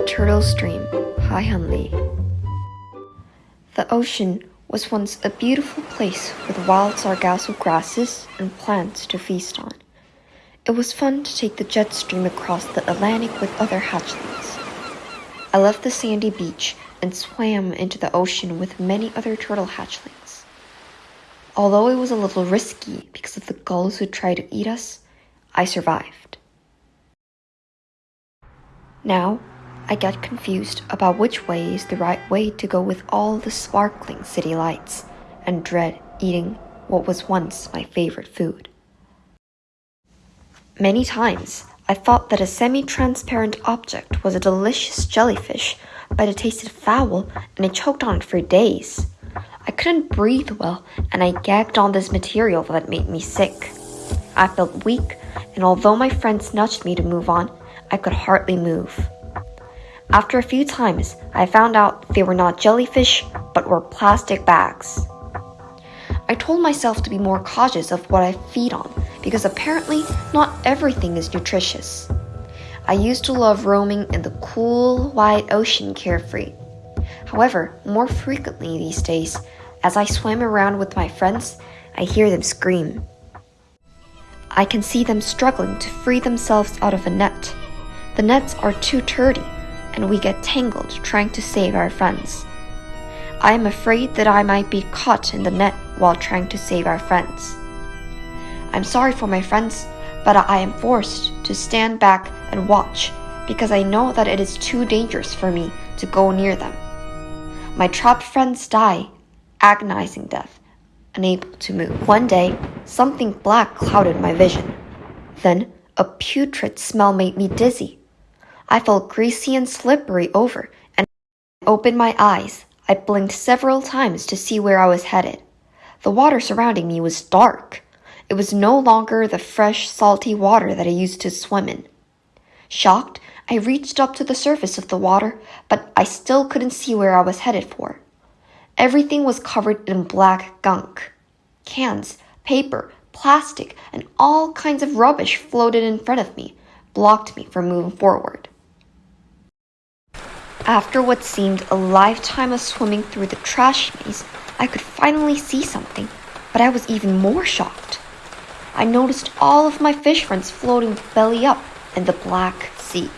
Turtle Stream, Haihan Li. The ocean was once a beautiful place with wild sargasso grasses and plants to feast on. It was fun to take the jet stream across the Atlantic with other hatchlings. I left the sandy beach and swam into the ocean with many other turtle hatchlings. Although it was a little risky because of the gulls who tried to eat us, I survived. Now, I get confused about which way is the right way to go with all the sparkling city lights and dread eating what was once my favorite food. Many times, I thought that a semi-transparent object was a delicious jellyfish, but it tasted foul and I choked on it for days. I couldn't breathe well and I gagged on this material that made me sick. I felt weak, and although my friends nudged me to move on, I could hardly move. After a few times, I found out they were not jellyfish, but were plastic bags. I told myself to be more cautious of what I feed on because apparently not everything is nutritious. I used to love roaming in the cool, wide ocean carefree. However, more frequently these days, as I swim around with my friends, I hear them scream. I can see them struggling to free themselves out of a net. The nets are too dirty and we get tangled trying to save our friends. I am afraid that I might be caught in the net while trying to save our friends. I'm sorry for my friends, but I am forced to stand back and watch because I know that it is too dangerous for me to go near them. My trapped friends die, agonizing death, unable to move. One day, something black clouded my vision. Then, a putrid smell made me dizzy. I felt greasy and slippery over and I opened my eyes. I blinked several times to see where I was headed. The water surrounding me was dark. It was no longer the fresh, salty water that I used to swim in. Shocked, I reached up to the surface of the water, but I still couldn't see where I was headed for. Everything was covered in black gunk. Cans, paper, plastic, and all kinds of rubbish floated in front of me, blocked me from moving forward. After what seemed a lifetime of swimming through the trash maze, I could finally see something, but I was even more shocked. I noticed all of my fish friends floating belly up in the black sea.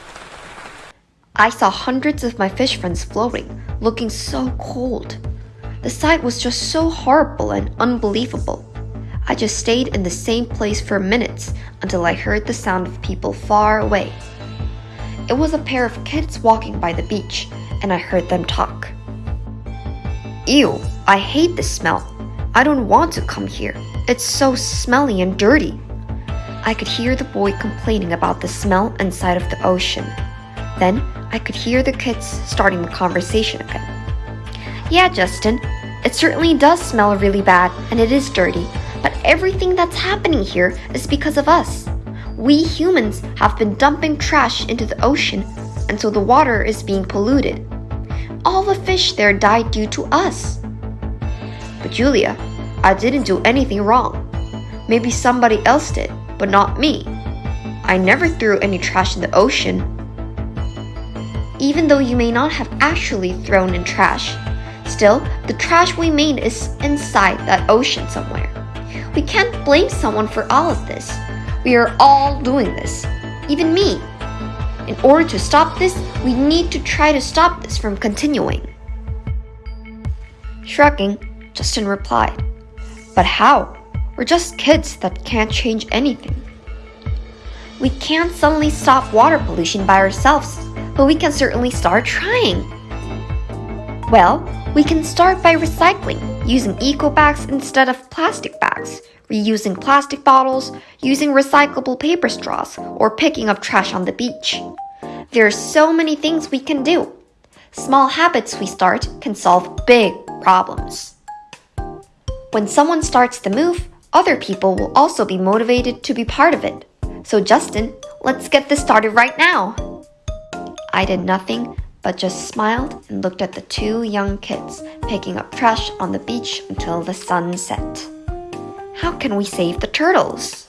I saw hundreds of my fish friends floating, looking so cold. The sight was just so horrible and unbelievable. I just stayed in the same place for minutes until I heard the sound of people far away. It was a pair of kids walking by the beach, and I heard them talk. Ew, I hate this smell. I don't want to come here. It's so smelly and dirty. I could hear the boy complaining about the smell inside of the ocean. Then I could hear the kids starting the conversation again. Yeah, Justin, it certainly does smell really bad and it is dirty, but everything that's happening here is because of us. We humans have been dumping trash into the ocean, and so the water is being polluted. All the fish there died due to us. But Julia, I didn't do anything wrong. Maybe somebody else did, but not me. I never threw any trash in the ocean. Even though you may not have actually thrown in trash, still, the trash we made is inside that ocean somewhere. We can't blame someone for all of this. We are all doing this, even me. In order to stop this, we need to try to stop this from continuing. Shrugging, Justin replied, But how? We're just kids that can't change anything. We can't suddenly stop water pollution by ourselves, but we can certainly start trying. Well, we can start by recycling, using eco bags instead of plastic bags, reusing plastic bottles, using recyclable paper straws, or picking up trash on the beach. There are so many things we can do. Small habits we start can solve big problems. When someone starts the move, other people will also be motivated to be part of it. So, Justin, let's get this started right now. I did nothing but just smiled and looked at the two young kids picking up trash on the beach until the sun set. How can we save the turtles?